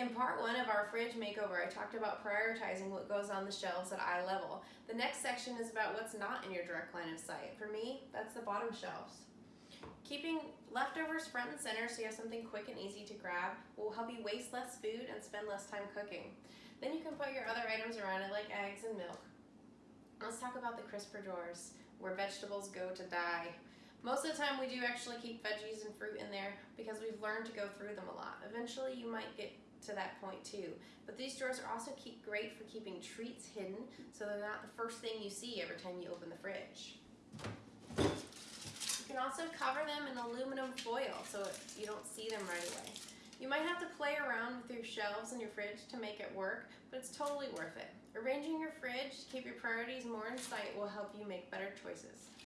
In part one of our fridge makeover, I talked about prioritizing what goes on the shelves at eye level. The next section is about what's not in your direct line of sight. For me, that's the bottom shelves. Keeping leftovers front and center so you have something quick and easy to grab will help you waste less food and spend less time cooking. Then you can put your other items around it like eggs and milk. Let's talk about the crisper drawers where vegetables go to die. Most of the time we do actually keep veggies and fruit in there because we've learned to go through them a lot. Eventually you might get to that point too. But these drawers are also great for keeping treats hidden so they're not the first thing you see every time you open the fridge. You can also cover them in aluminum foil so you don't see them right away. You might have to play around with your shelves in your fridge to make it work, but it's totally worth it. Arranging your fridge to keep your priorities more in sight will help you make better choices.